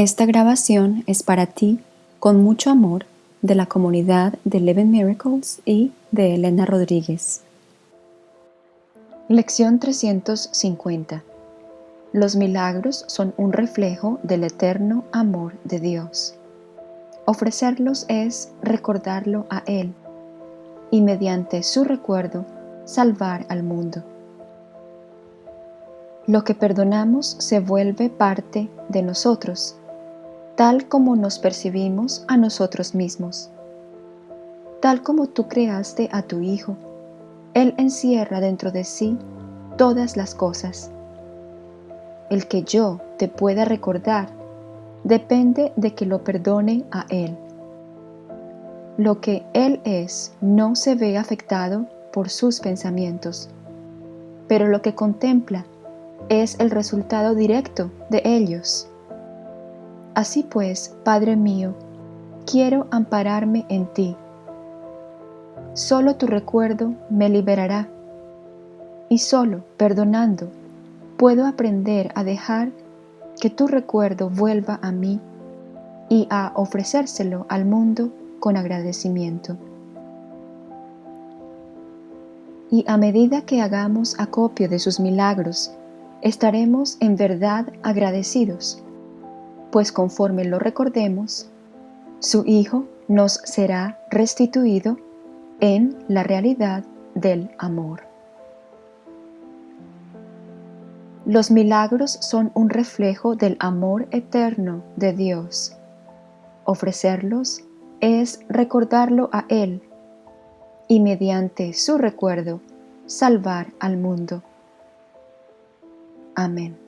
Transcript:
Esta grabación es para ti, con mucho amor, de la comunidad de Eleven Miracles y de Elena Rodríguez. Lección 350 Los milagros son un reflejo del eterno amor de Dios. Ofrecerlos es recordarlo a Él y mediante su recuerdo salvar al mundo. Lo que perdonamos se vuelve parte de nosotros, tal como nos percibimos a nosotros mismos. Tal como tú creaste a tu Hijo, Él encierra dentro de sí todas las cosas. El que yo te pueda recordar depende de que lo perdone a Él. Lo que Él es no se ve afectado por sus pensamientos, pero lo que contempla es el resultado directo de ellos. Así pues, Padre mío, quiero ampararme en ti. Solo tu recuerdo me liberará y solo perdonando puedo aprender a dejar que tu recuerdo vuelva a mí y a ofrecérselo al mundo con agradecimiento. Y a medida que hagamos acopio de sus milagros, estaremos en verdad agradecidos, pues conforme lo recordemos, su Hijo nos será restituido en la realidad del amor. Los milagros son un reflejo del amor eterno de Dios. Ofrecerlos es recordarlo a Él y mediante su recuerdo salvar al mundo. Amén.